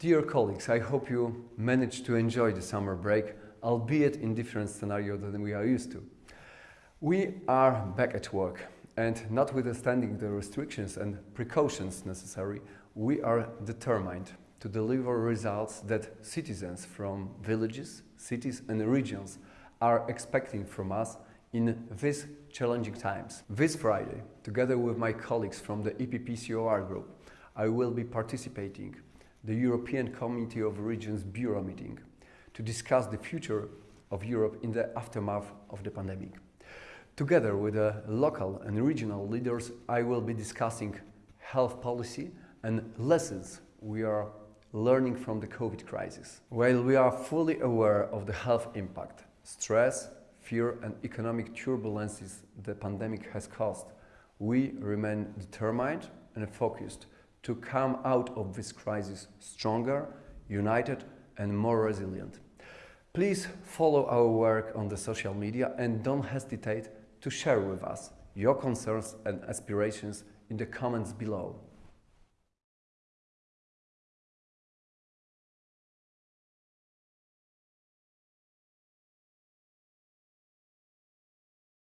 Dear colleagues, I hope you managed to enjoy the summer break, albeit in different scenario than we are used to. We are back at work and notwithstanding the restrictions and precautions necessary, we are determined to deliver results that citizens from villages, cities and regions are expecting from us in these challenging times. This Friday, together with my colleagues from the EPP-COR group, I will be participating the European Committee of Regions Bureau meeting to discuss the future of Europe in the aftermath of the pandemic. Together with the local and regional leaders, I will be discussing health policy and lessons we are learning from the COVID crisis. While we are fully aware of the health impact, stress, fear and economic turbulences the pandemic has caused, we remain determined and focused to come out of this crisis stronger, united and more resilient. Please follow our work on the social media and don't hesitate to share with us your concerns and aspirations in the comments below.